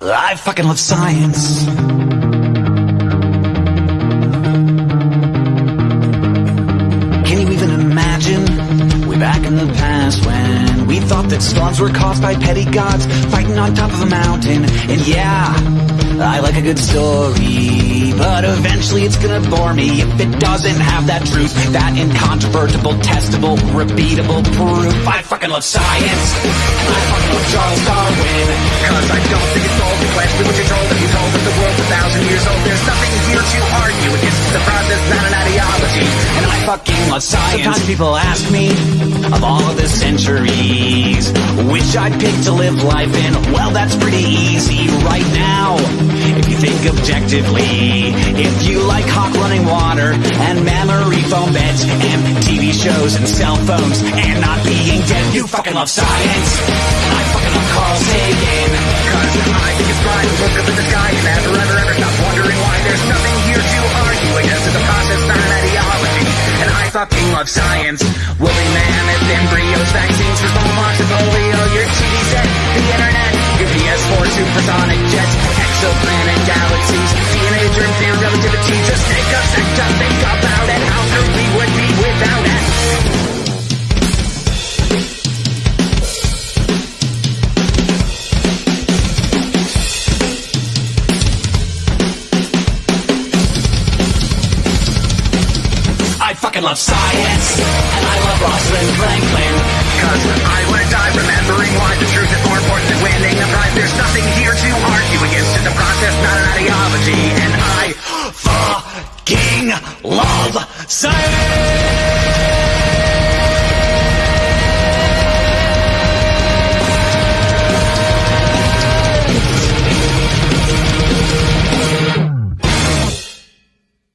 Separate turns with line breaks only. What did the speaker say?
I fucking love science. Can you even imagine? Way back in the past when we thought that storms were caused by petty gods fighting on top of a mountain. And yeah, I like a good story, but eventually it's gonna bore me if it doesn't have that truth, that incontrovertible, testable, repeatable proof. I fucking love science, I fucking love Charles Darwin. Love science. Sometimes people ask me, of all of the centuries, which I'd pick to live life in. Well, that's pretty easy right now. If you think objectively, if you like hot running water and memory foam beds and TV shows and cell phones and not being dead, you fucking love science. And I fucking love Carl Sagan.
Love science. Woolly mammoth, embryos, vaccines for smallpox and polio. Your TV set, the internet Your PS4, supersonic
fucking love science. And I love Rosalind Franklin.
Cause I would die remembering why the truth is more important than winning a prize. There's nothing here to argue against. It's a process, not an ideology. And I
Fucking love science.